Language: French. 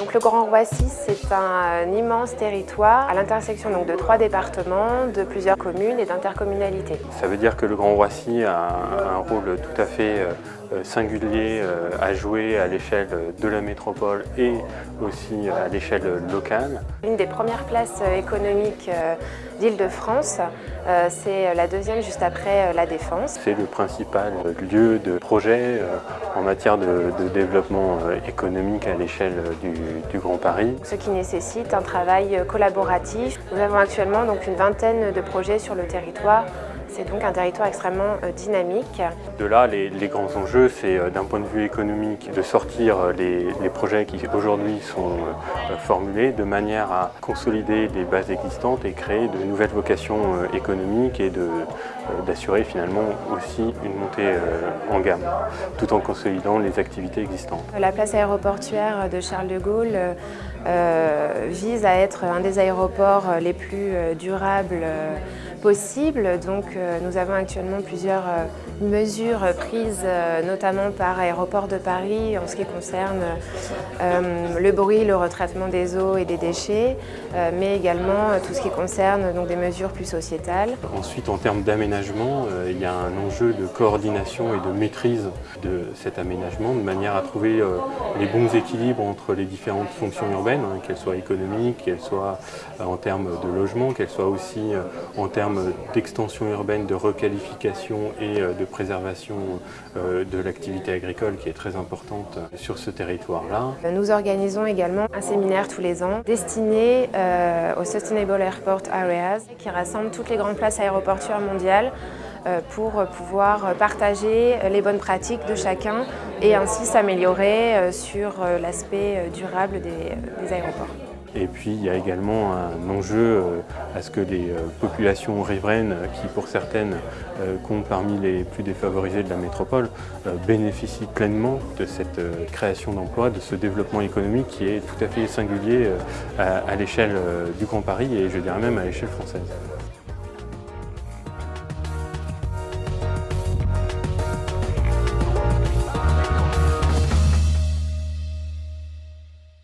Donc, le Grand Roissy, c'est un, immense territoire à l'intersection de trois départements, de plusieurs communes et d'intercommunalités. Ça veut dire que le Grand Roissy a un, rôle tout à fait euh, euh, singulier euh, à jouer à l'échelle de la métropole et aussi à l'échelle locale. Une des premières places économiques d'Île-de-France, c'est la deuxième juste après la Défense. C'est le principal lieu de projet en matière de, développement économique à l'échelle du, du, Grand Paris. Ce qui nécessite un travail collaboratif. Nous avons actuellement donc une vingtaine de projets sur le territoire c'est donc un territoire extrêmement euh, dynamique. De là, les, grands enjeux, c'est euh, d'un point de vue économique de sortir euh, les, projets qui aujourd'hui sont formulés de manière à consolider les bases existantes et créer de nouvelles vocations économiques et d'assurer finalement aussi une montée en gamme, tout en consolidant les activités existantes. La place aéroportuaire de Charles de Gaulle vise à être un des aéroports les plus durables possible. Donc nous avons actuellement plusieurs euh, mesures prises euh, notamment par Aéroport de Paris en ce qui concerne le bruit, le retraitement des eaux et des déchets, mais également tout ce qui concerne donc, des mesures plus sociétales. Ensuite, en termes d'aménagement, il y a un enjeu de coordination et de maîtrise de cet aménagement de manière à trouver les bons équilibres entre les différentes fonctions urbaines, hein, qu'elles soient économiques, qu'elles soient en termes de logement, qu'elles soient aussi en termes d'extension urbaine, de requalification et euh, de préservation euh, de l'activité agricole qui est très importante sur ce territoire-là. Nous organisons également un séminaire tous les ans destiné euh, aux Sustainable Airport Areas qui rassemble toutes les grandes places aéroportuaires mondiales pour pouvoir partager les bonnes pratiques de chacun et ainsi s'améliorer sur l'aspect durable des aéroports. Et puis il y a également un enjeu euh, à ce que les euh, populations riveraines, qui pour certaines euh, comptent parmi les plus défavorisées de la métropole, bénéficient pleinement de cette création d'emplois, de ce développement économique qui est tout à fait singulier à l'échelle du Grand Paris et je dirais même à l'échelle française.